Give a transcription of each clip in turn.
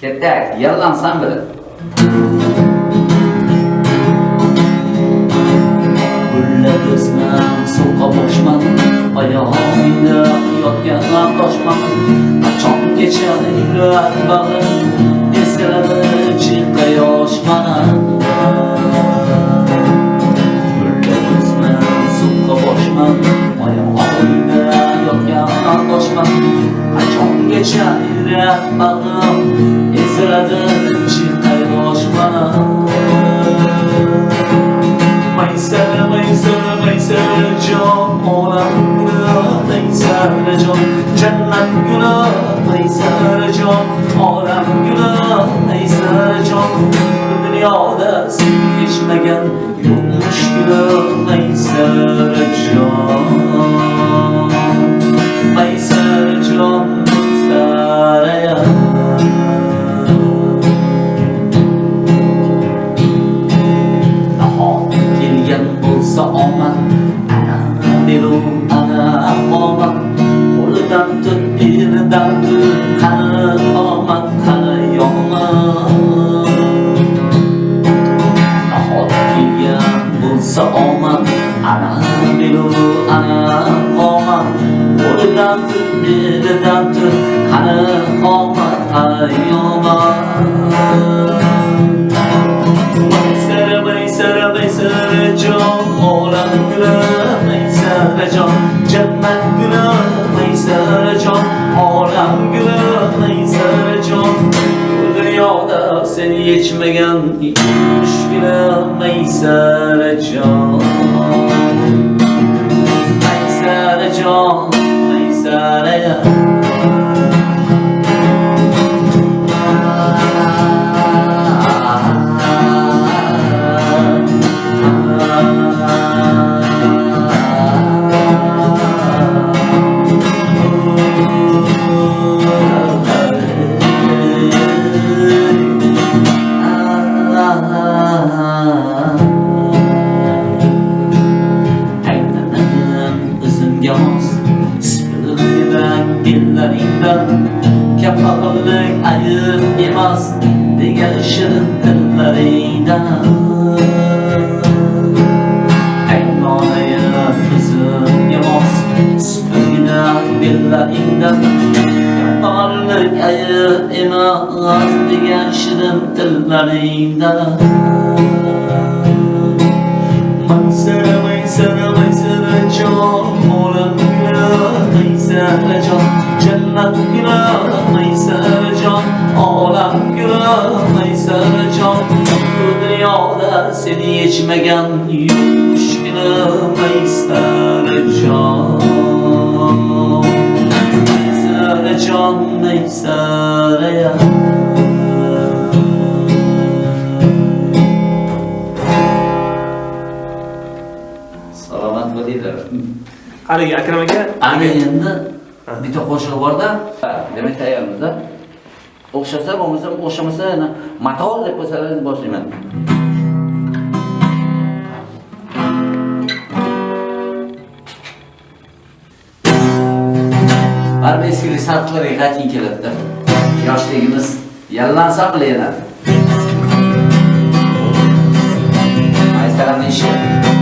Ketdik, yallansam bile. Gullab o'sman, so'qqa boshman, oyog'ingda yotgan toshman. Qachongacha yurak bag'rim yotgan toshman. Qachongacha yurak bag'rim esiladi chilqa yosh mana. Maysara, maysara, maysara jon olamda Maysara jon jannat gunoh Maysara jon olam guli Maysara jon Bu dunyoda sen kechmagan yo'qmish guli Maysara jon bo'lsa omad ana dilu ana omad qo'lidan tut elidan tut qani omad qani yomad nahot kelgan bo'lsa omad ana dilu ana omad qo'lidan tut elidan tut qani omad qani yomad sevdada seni geçmegen müşküle meysere can. Meysere can, meysere can yours Spilden, dillerinden Kapalılık ayırmaz Diğer ışığın ellerinden Aynanıyım bizim yoğuz Spilden, dillerinden Kapalılık ayırmaz Diğer ışığın ellerinden Mansara, mansara, mansara çok ورق إلى ليس رجع جنة إلى ليس رجع عالم إلى bu dünyada seni içmegen yuş ile meyser can haligi akram aka Ana endi bitta qo'shiq borda, demak tayyormizda. O'xshasa bo'lmasa, o'xshamasa motor deb qo'ysalaringiz boshlayman. Barcha eskilik sarflarga qachon keladi? Yoshligimiz yallansa bile yana. Maysaramni ishi.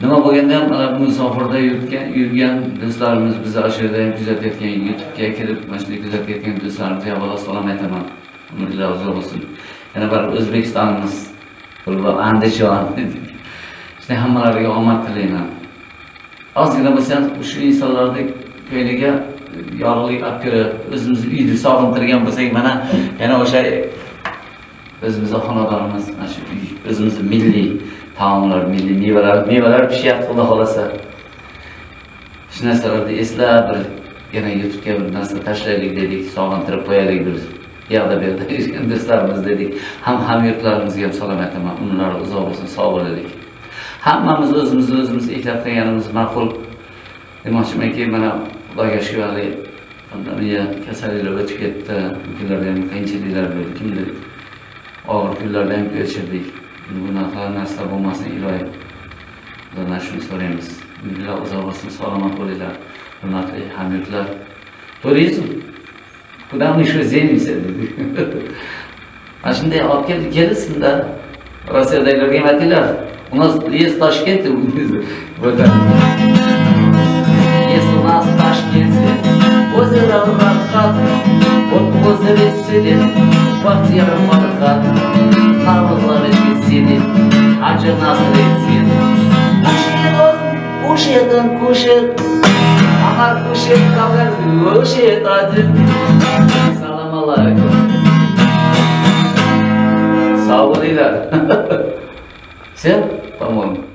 Nima bo'lganda ham mana bu musofirda yurgan, yurgan do'stlarimiz bizni ana shu yerda ham kuzatayotgan, YouTube'ga kirib mana shunday kuzatayotgan do'stlarimizga avvalo salom aytaman. Umrlar uzoq bo'lsin. Yana bir O'zbekistonimiz, Qulluq Andijon. Shunday hammalariga omad tilayman. Ozgina bo'lsa ham o'sha insonlarning ko'ngliga yorug'lik olib kirib, o'zimizni uyni sog'intirgan bo'lsak, mana yana o'sha o'zimizni xonadonimiz, mana shu uy, o'zimizni milliy taomlar, milliy mevalar, mevalar pishyapti, xudo xohlasa Shu narsalarni eslab bir yana YouTube'ga bir narsa tashlaylik dedik, sog'intirib qo'yaylik bir yoqda bu yoqda yurgan do'stlarimiz dedik. Ham hamyurtlarimizga ham salom aytaman. Umrlari uzoq bo'lsin, sog' bo'laylik. Hammamiz o'zimizni o'zimiz ehtiyot qilganimiz ma'qul. Demoqchimanki, mana Xudoga shukur pandemiya kasalliklar o'tib ketdi. Bu kunlarda ham qiyinchiliklar bo'ldi. Kimdir og'ir kunlarda ham ko'chirdik Bunaqa narsa bo'lmasin iloyim. Xudodan shuni so'raymiz. Umrlar uzoq bo'lsin, salomat bo'linglar. Hurmatli hamyurtlar. Turizm. Куда мы еще земимся? Mana shunday olib keldi, kelsin-da. Rossiyadagilarga aytinglar. У нас есть Ташкент, вот так. Есть у нас в Ташкенте озеро Рахат, вот в озере сидит квартира Фархат. сені ажынасыр етсен Кушетім, кушет, аңар кушет қалар, өшет адын. Салам алейкум. Сау болыңдар. Все, по-моему.